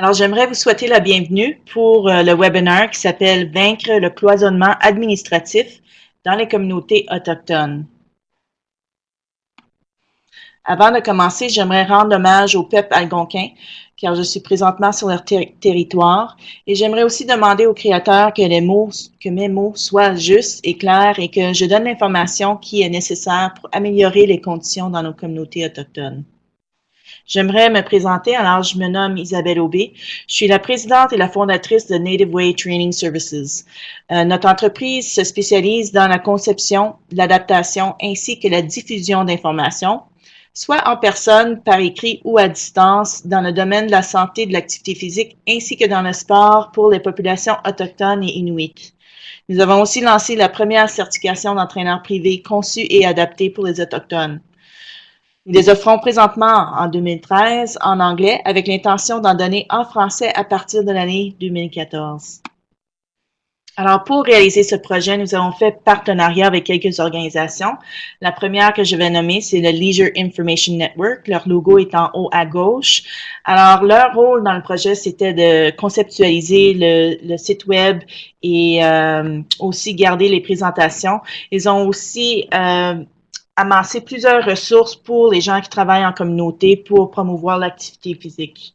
Alors, j'aimerais vous souhaiter la bienvenue pour euh, le webinaire qui s'appelle Vaincre le cloisonnement administratif dans les communautés autochtones. Avant de commencer, j'aimerais rendre hommage au peuple algonquin, car je suis présentement sur leur territoire, et j'aimerais aussi demander au Créateur que, que mes mots soient justes et clairs et que je donne l'information qui est nécessaire pour améliorer les conditions dans nos communautés autochtones. J'aimerais me présenter. Alors, je me nomme Isabelle Aubé. Je suis la présidente et la fondatrice de Native Way Training Services. Euh, notre entreprise se spécialise dans la conception, l'adaptation ainsi que la diffusion d'informations, soit en personne, par écrit ou à distance, dans le domaine de la santé de l'activité physique, ainsi que dans le sport pour les populations autochtones et inuites. Nous avons aussi lancé la première certification d'entraîneur privé conçue et adaptée pour les Autochtones. Nous les offrons présentement en 2013 en anglais avec l'intention d'en donner en français à partir de l'année 2014. Alors, pour réaliser ce projet, nous avons fait partenariat avec quelques organisations. La première que je vais nommer, c'est le Leisure Information Network. Leur logo est en haut à gauche. Alors, leur rôle dans le projet, c'était de conceptualiser le, site web et euh, aussi garder les présentations. Ils ont aussi euh, amasser plusieurs ressources pour les gens qui travaillent en communauté pour promouvoir l'activité physique.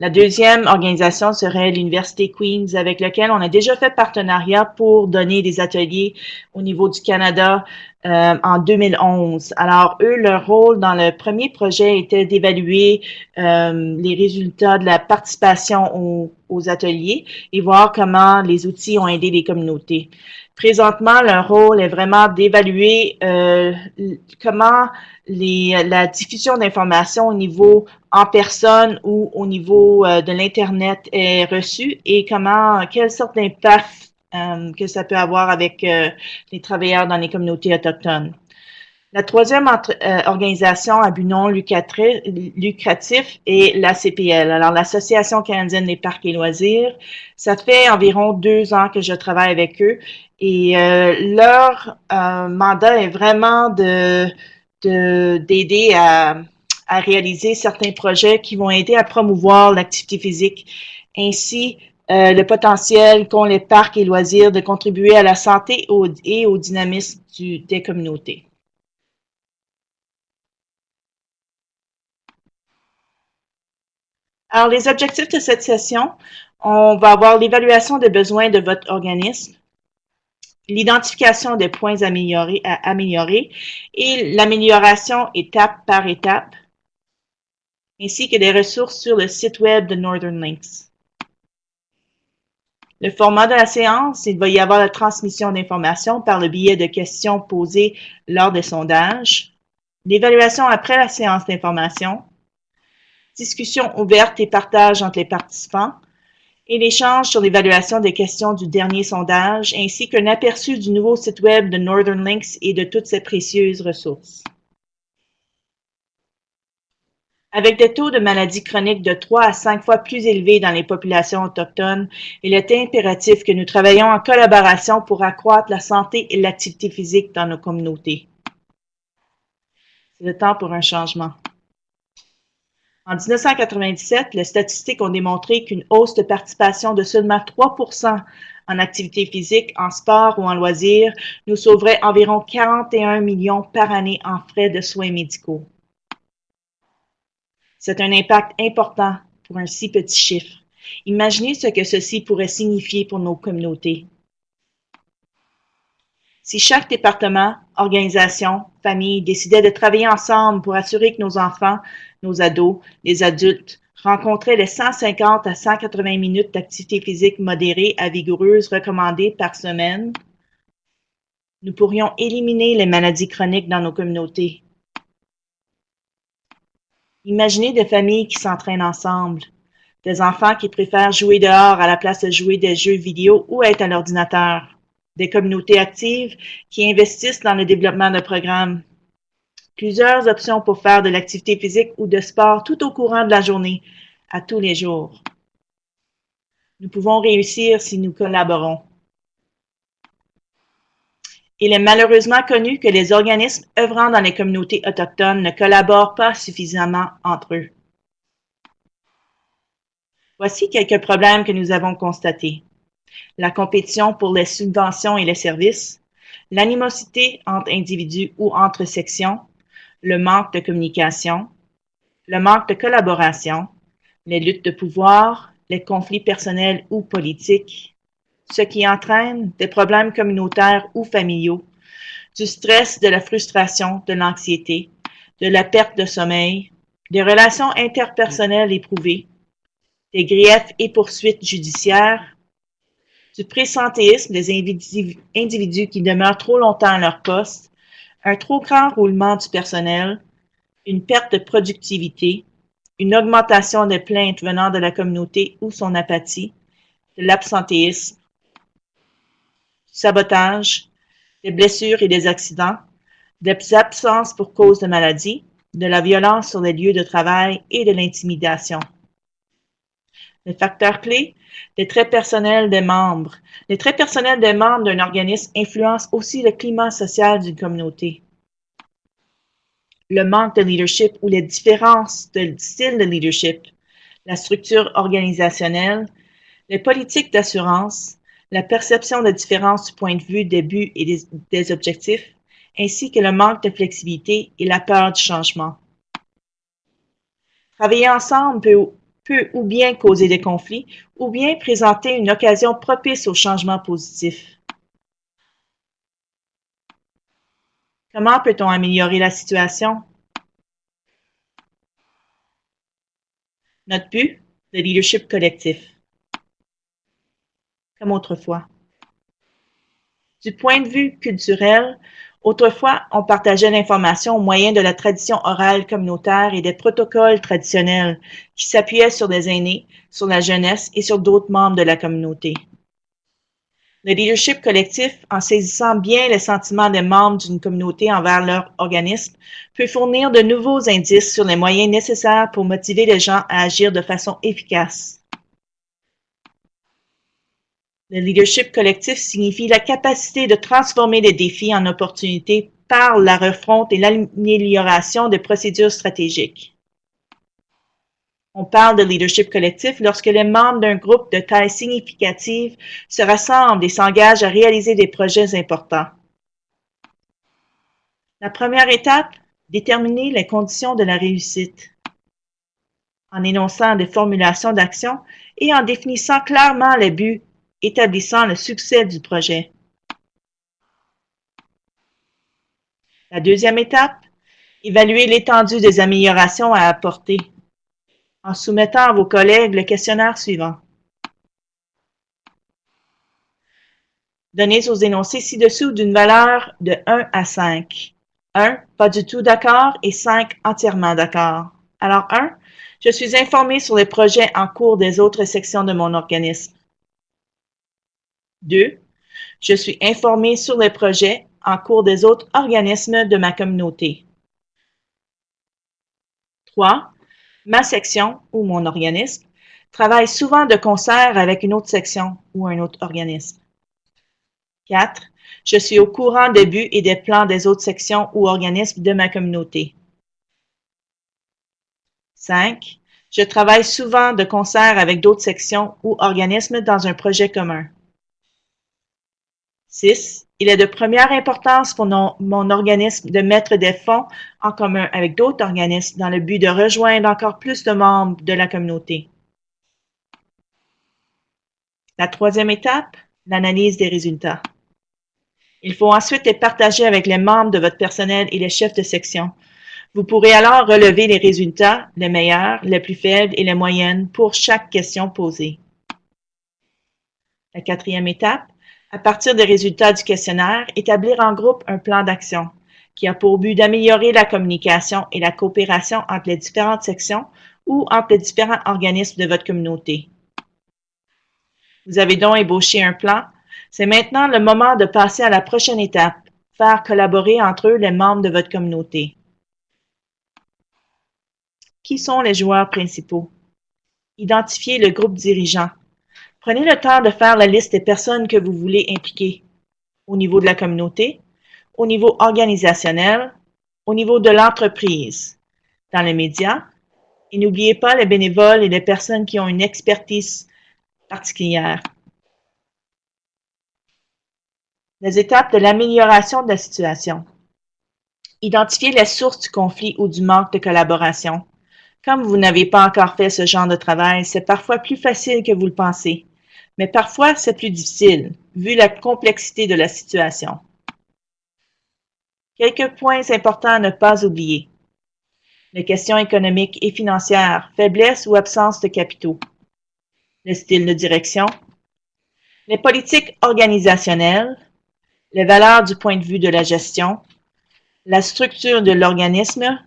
La deuxième organisation serait l'Université Queens, avec laquelle on a déjà fait partenariat pour donner des ateliers au niveau du Canada euh, en 2011. Alors, eux, leur rôle dans le premier projet était d'évaluer euh, les résultats de la participation aux, aux ateliers et voir comment les outils ont aidé les communautés. Présentement, leur rôle est vraiment d'évaluer euh, comment les, la diffusion d'informations au niveau en personne ou au niveau euh, de l'Internet est reçue et comment, quelle sorte d'impact euh, que ça peut avoir avec euh, les travailleurs dans les communautés autochtones. La troisième euh, organisation à but non lucratif est l'ACPL, alors l'Association canadienne des parcs et loisirs. Ça fait environ deux ans que je travaille avec eux et euh, leur euh, mandat est vraiment de d'aider à, à réaliser certains projets qui vont aider à promouvoir l'activité physique ainsi le potentiel qu'ont les parcs et loisirs de contribuer à la santé et au dynamisme des communautés. Alors, les objectifs de cette session, on va avoir l'évaluation des besoins de votre organisme, l'identification des points améliorés, à améliorer et l'amélioration étape par étape, ainsi que des ressources sur le site web de Northern Links. Le format de la séance, il va y avoir la transmission d'informations par le biais de questions posées lors des sondages, l'évaluation après la séance d'information, discussion ouverte et partage entre les participants, et l'échange sur l'évaluation des questions du dernier sondage, ainsi qu'un aperçu du nouveau site web de Northern Links et de toutes ses précieuses ressources. Avec des taux de maladies chroniques de 3 à 5 fois plus élevés dans les populations autochtones, il est impératif que nous travaillions en collaboration pour accroître la santé et l'activité physique dans nos communautés. C'est le temps pour un changement. En 1997, les statistiques ont démontré qu'une hausse de participation de seulement 3% en activité physique, en sport ou en loisirs nous sauverait environ 41 millions par année en frais de soins médicaux. C'est un impact important pour un si petit chiffre. Imaginez ce que ceci pourrait signifier pour nos communautés. Si chaque département, organisation, famille décidait de travailler ensemble pour assurer que nos enfants, nos ados, les adultes rencontraient les 150 à 180 minutes d'activité physique modérée à vigoureuse recommandées par semaine, nous pourrions éliminer les maladies chroniques dans nos communautés. Imaginez des familles qui s'entraînent ensemble, des enfants qui préfèrent jouer dehors à la place de jouer des jeux vidéo ou être à l'ordinateur des communautés actives qui investissent dans le développement de programmes. Plusieurs options pour faire de l'activité physique ou de sport tout au courant de la journée, à tous les jours. Nous pouvons réussir si nous collaborons. Il est malheureusement connu que les organismes œuvrant dans les communautés autochtones ne collaborent pas suffisamment entre eux. Voici quelques problèmes que nous avons constatés. La compétition pour les subventions et les services, l'animosité entre individus ou entre sections, le manque de communication, le manque de collaboration, les luttes de pouvoir, les conflits personnels ou politiques, ce qui entraîne des problèmes communautaires ou familiaux, du stress, de la frustration, de l'anxiété, de la perte de sommeil, des relations interpersonnelles éprouvées, des griefs et poursuites judiciaires, du présentéisme des individus qui demeurent trop longtemps à leur poste, un trop grand roulement du personnel, une perte de productivité, une augmentation des plaintes venant de la communauté ou son apathie, de l'absentéisme, du sabotage, des blessures et des accidents, des absences pour cause de maladie, de la violence sur les lieux de travail et de l'intimidation. Les facteurs clés, les traits personnels des membres. Les traits personnels des membres d'un organisme influencent aussi le climat social d'une communauté. Le manque de leadership ou les différences de style de leadership, la structure organisationnelle, les politiques d'assurance, la perception de différence du point de vue des buts et des, des objectifs, ainsi que le manque de flexibilité et la peur du changement. Travailler ensemble peut peut ou bien causer des conflits ou bien présenter une occasion propice au changement positif. Comment peut-on améliorer la situation? Notre but, le leadership collectif. Comme autrefois. Du point de vue culturel, Autrefois, on partageait l'information au moyen de la tradition orale communautaire et des protocoles traditionnels qui s'appuyaient sur des aînés, sur la jeunesse et sur d'autres membres de la communauté. Le leadership collectif, en saisissant bien les sentiments des membres d'une communauté envers leur organisme, peut fournir de nouveaux indices sur les moyens nécessaires pour motiver les gens à agir de façon efficace. Le leadership collectif signifie la capacité de transformer les défis en opportunités par la refonte et l'amélioration des procédures stratégiques. On parle de leadership collectif lorsque les membres d'un groupe de taille significative se rassemblent et s'engagent à réaliser des projets importants. La première étape, déterminer les conditions de la réussite. En énonçant des formulations d'action et en définissant clairement les buts établissant le succès du projet. La deuxième étape, évaluer l'étendue des améliorations à apporter en soumettant à vos collègues le questionnaire suivant. Donnez aux énoncés ci-dessous d'une valeur de 1 à 5. 1, pas du tout d'accord et 5, entièrement d'accord. Alors 1, je suis informé sur les projets en cours des autres sections de mon organisme. 2. Je suis informé sur les projets en cours des autres organismes de ma communauté. 3. Ma section ou mon organisme travaille souvent de concert avec une autre section ou un autre organisme. 4. Je suis au courant des buts et des plans des autres sections ou organismes de ma communauté. 5. Je travaille souvent de concert avec d'autres sections ou organismes dans un projet commun. 6. Il est de première importance pour mon organisme de mettre des fonds en commun avec d'autres organismes dans le but de rejoindre encore plus de membres de la communauté. La troisième étape, l'analyse des résultats. Il faut ensuite les partager avec les membres de votre personnel et les chefs de section. Vous pourrez alors relever les résultats, les meilleurs, les plus faibles et les moyennes pour chaque question posée. La quatrième étape, à partir des résultats du questionnaire, établir en groupe un plan d'action qui a pour but d'améliorer la communication et la coopération entre les différentes sections ou entre les différents organismes de votre communauté. Vous avez donc ébauché un plan. C'est maintenant le moment de passer à la prochaine étape, faire collaborer entre eux les membres de votre communauté. Qui sont les joueurs principaux? Identifiez le groupe dirigeant. Prenez le temps de faire la liste des personnes que vous voulez impliquer au niveau de la communauté, au niveau organisationnel, au niveau de l'entreprise, dans les médias Et n'oubliez pas les bénévoles et les personnes qui ont une expertise particulière. Les étapes de l'amélioration de la situation. Identifiez les sources du conflit ou du manque de collaboration. Comme vous n'avez pas encore fait ce genre de travail, c'est parfois plus facile que vous le pensez, mais parfois c'est plus difficile, vu la complexité de la situation. Quelques points importants à ne pas oublier. Les questions économiques et financières, faiblesse ou absence de capitaux. Le style de direction. Les politiques organisationnelles. Les valeurs du point de vue de la gestion. La structure de l'organisme.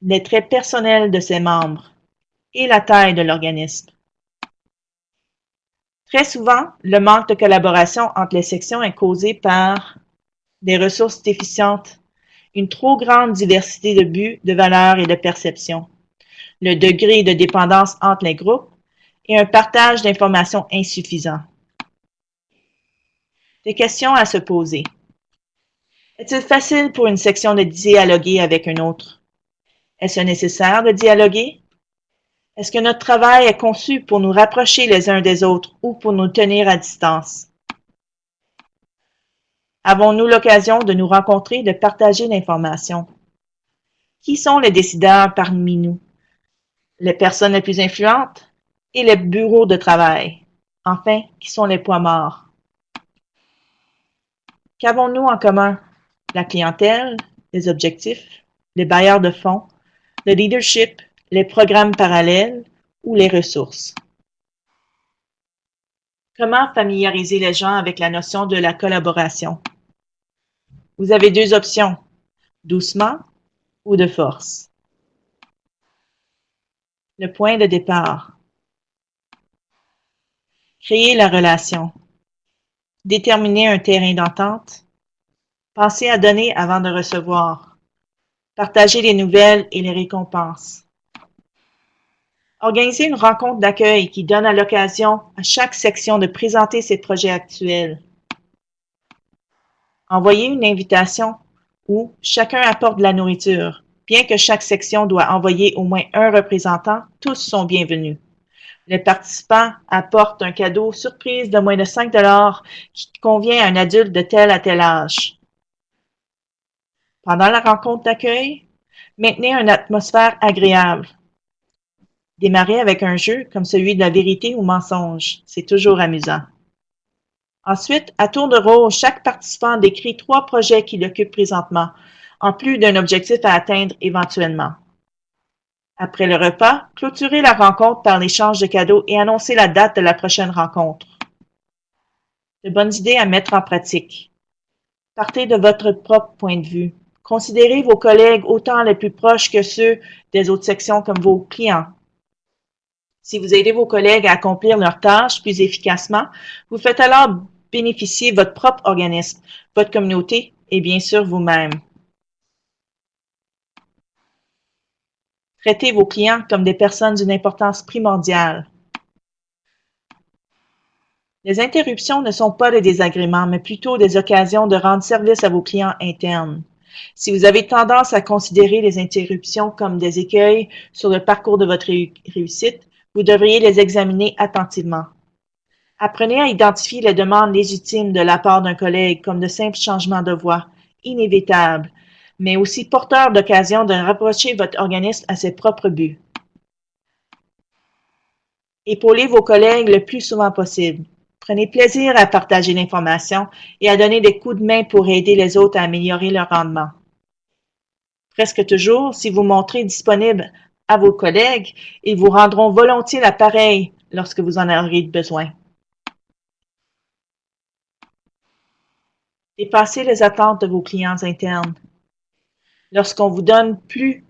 Les traits personnels de ses membres. Et la taille de l'organisme. Très souvent, le manque de collaboration entre les sections est causé par des ressources déficientes une trop grande diversité de buts, de valeurs et de perceptions, le degré de dépendance entre les groupes et un partage d'informations insuffisant. Des questions à se poser. Est-il facile pour une section de dialoguer avec une autre? Est-ce nécessaire de dialoguer? Est-ce que notre travail est conçu pour nous rapprocher les uns des autres ou pour nous tenir à distance? Avons-nous l'occasion de nous rencontrer de partager l'information? Qui sont les décideurs parmi nous? Les personnes les plus influentes et les bureaux de travail? Enfin, qui sont les poids morts? Qu'avons-nous en commun? La clientèle, les objectifs, les bailleurs de fonds, le leadership, les programmes parallèles ou les ressources. Comment familiariser les gens avec la notion de la collaboration? Vous avez deux options, doucement ou de force. Le point de départ. Créer la relation. Déterminer un terrain d'entente. Penser à donner avant de recevoir. Partager les nouvelles et les récompenses. Organiser une rencontre d'accueil qui donne à l'occasion à chaque section de présenter ses projets actuels. Envoyer une invitation où chacun apporte de la nourriture. Bien que chaque section doit envoyer au moins un représentant, tous sont bienvenus. Les participants apportent un cadeau surprise de moins de 5 qui convient à un adulte de tel à tel âge. Pendant la rencontre d'accueil, maintenez une atmosphère agréable. Démarrez avec un jeu comme celui de la vérité ou mensonge. C'est toujours amusant. Ensuite, à tour de rôle, chaque participant décrit trois projets qu'il occupe présentement, en plus d'un objectif à atteindre éventuellement. Après le repas, clôturez la rencontre par l'échange de cadeaux et annoncez la date de la prochaine rencontre. De bonnes idées à mettre en pratique. Partez de votre propre point de vue. Considérez vos collègues autant les plus proches que ceux des autres sections comme vos clients. Si vous aidez vos collègues à accomplir leurs tâches plus efficacement, vous faites alors bénéficier votre propre organisme, votre communauté et bien sûr vous-même. Traitez vos clients comme des personnes d'une importance primordiale. Les interruptions ne sont pas des désagréments, mais plutôt des occasions de rendre service à vos clients internes. Si vous avez tendance à considérer les interruptions comme des écueils sur le parcours de votre réussite, vous devriez les examiner attentivement. Apprenez à identifier les demandes légitimes de la part d'un collègue comme de simples changements de voix, inévitables, mais aussi porteurs d'occasion de rapprocher votre organisme à ses propres buts. Épaulez vos collègues le plus souvent possible. Prenez plaisir à partager l'information et à donner des coups de main pour aider les autres à améliorer leur rendement. Presque toujours, si vous montrez disponible à vos collègues, ils vous rendront volontiers l'appareil lorsque vous en aurez besoin. Dépassez les attentes de vos clients internes. Lorsqu'on vous donne plus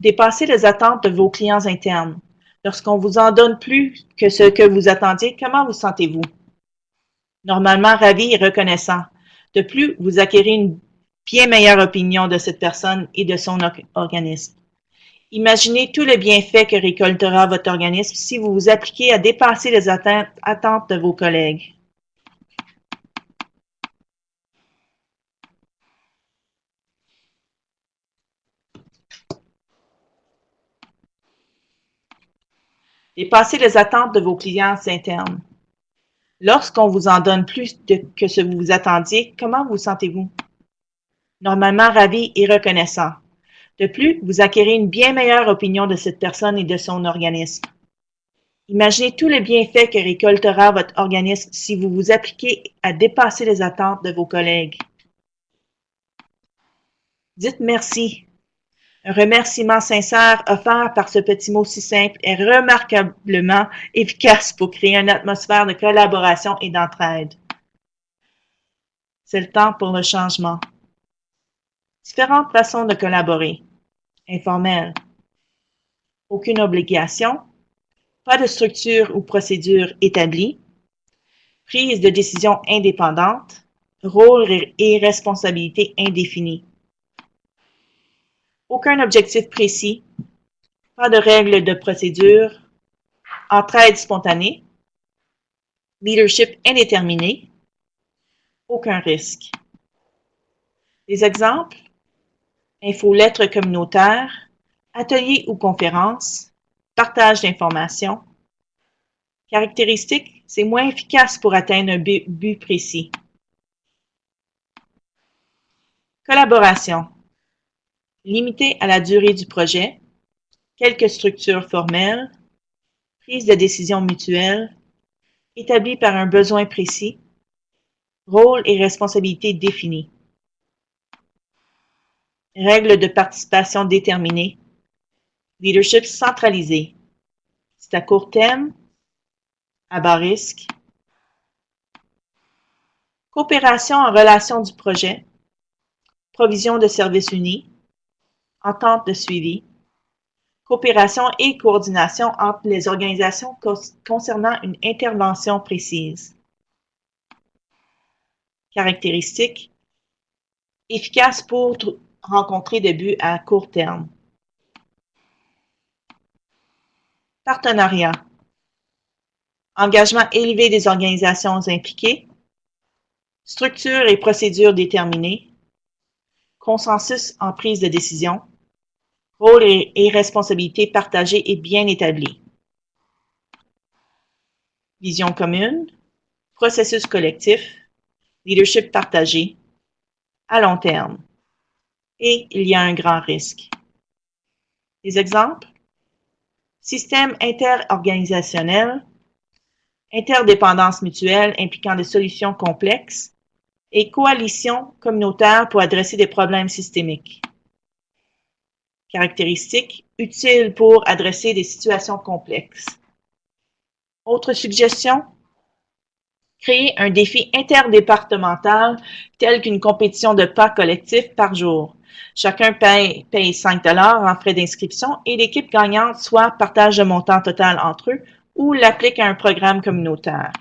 Dépassez les attentes de vos clients internes. Lorsqu'on vous en donne plus que ce que vous attendiez, comment vous sentez-vous? normalement ravi et reconnaissant. De plus, vous acquérez une bien meilleure opinion de cette personne et de son organisme. Imaginez tout le bienfait que récoltera votre organisme si vous vous appliquez à dépasser les attentes, attentes de vos collègues. Dépasser les attentes de vos clients internes. Lorsqu'on vous en donne plus que ce que vous attendiez, comment vous sentez-vous? Normalement ravi et reconnaissant. De plus, vous acquérez une bien meilleure opinion de cette personne et de son organisme. Imaginez tous les bienfaits que récoltera votre organisme si vous vous appliquez à dépasser les attentes de vos collègues. Dites merci. Un remerciement sincère offert par ce petit mot si simple est remarquablement efficace pour créer une atmosphère de collaboration et d'entraide. C'est le temps pour le changement. Différentes façons de collaborer. Informel. Aucune obligation. Pas de structure ou procédure établie. Prise de décision indépendante. Rôle et responsabilité indéfinis aucun objectif précis, pas de règles de procédure, entraide spontanée, leadership indéterminé, aucun risque. Des exemples, infolettre communautaire, atelier ou conférence, partage d'informations. Caractéristiques, c'est moins efficace pour atteindre un but précis. Collaboration, limité à la durée du projet, quelques structures formelles, prise de décision mutuelle, établie par un besoin précis, rôle et responsabilités définis. Règles de participation déterminées, leadership centralisé. C'est à court terme, à bas risque. Coopération en relation du projet, provision de services unis, entente de suivi, coopération et coordination entre les organisations concernant une intervention précise. Caractéristiques efficace pour rencontrer des buts à court terme. Partenariat. Engagement élevé des organisations impliquées. Structure et procédures déterminées. Consensus en prise de décision rôle et, responsabilités partagées et bien établis. Vision commune, processus collectif, leadership partagé, à long terme. Et il y a un grand risque. Des exemples? Système interorganisationnel, interdépendance mutuelle impliquant des solutions complexes et coalition communautaire pour adresser des problèmes systémiques caractéristiques utiles pour adresser des situations complexes. Autre suggestion, créer un défi interdépartemental tel qu'une compétition de pas collectif par jour. Chacun paye, paye 5 en frais d'inscription et l'équipe gagnante soit partage le montant total entre eux ou l'applique à un programme communautaire.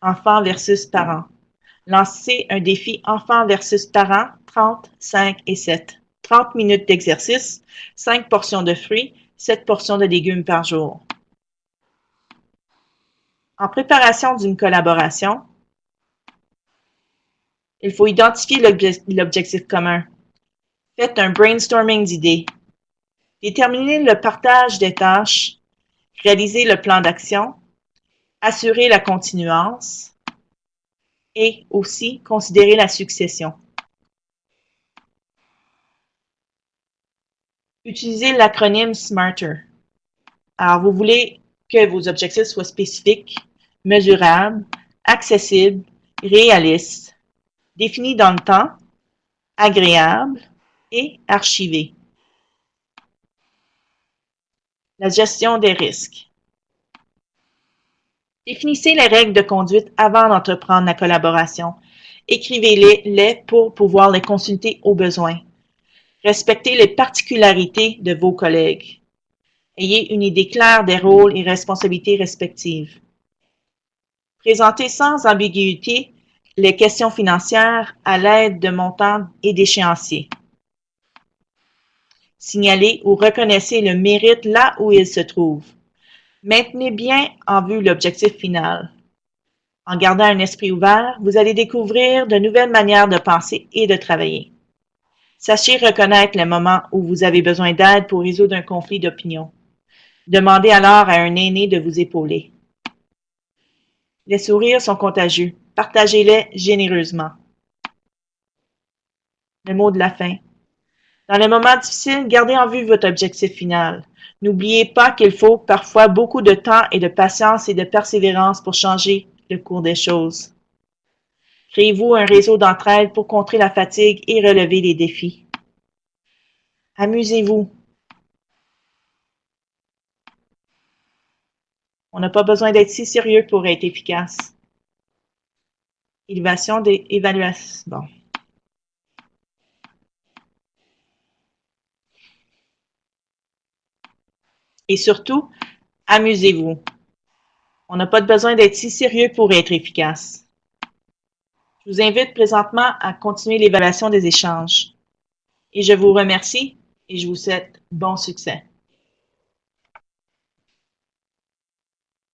Enfants versus parents. Lancer un défi enfants versus parents 30, 5 et 7. 30 minutes d'exercice, 5 portions de fruits, 7 portions de légumes par jour. En préparation d'une collaboration, il faut identifier l'objectif commun. Faites un brainstorming d'idées. Déterminez le partage des tâches. Réalisez le plan d'action. Assurez la continuance. Et aussi considérez la succession. Utilisez l'acronyme SMARTER. Alors, vous voulez que vos objectifs soient spécifiques, mesurables, accessibles, réalistes, définis dans le temps, agréables et archivés. La gestion des risques. Définissez les règles de conduite avant d'entreprendre la collaboration. Écrivez-les pour pouvoir les consulter au besoin. Respectez les particularités de vos collègues. Ayez une idée claire des rôles et responsabilités respectives. Présentez sans ambiguïté les questions financières à l'aide de montants et d'échéanciers. Signalez ou reconnaissez le mérite là où il se trouve. Maintenez bien en vue l'objectif final. En gardant un esprit ouvert, vous allez découvrir de nouvelles manières de penser et de travailler. Sachez reconnaître les moments où vous avez besoin d'aide pour résoudre un conflit d'opinion. Demandez alors à un aîné de vous épauler. Les sourires sont contagieux. Partagez-les généreusement. Le mot de la fin. Dans les moments difficiles, gardez en vue votre objectif final. N'oubliez pas qu'il faut parfois beaucoup de temps et de patience et de persévérance pour changer le cours des choses. Créez-vous un réseau d'entraide pour contrer la fatigue et relever les défis. Amusez-vous. On n'a pas besoin d'être si sérieux pour être efficace. Évaluation des évaluations. Et surtout, amusez-vous. On n'a pas besoin d'être si sérieux pour être efficace. Je vous invite présentement à continuer l'évaluation des échanges. Et je vous remercie et je vous souhaite bon succès.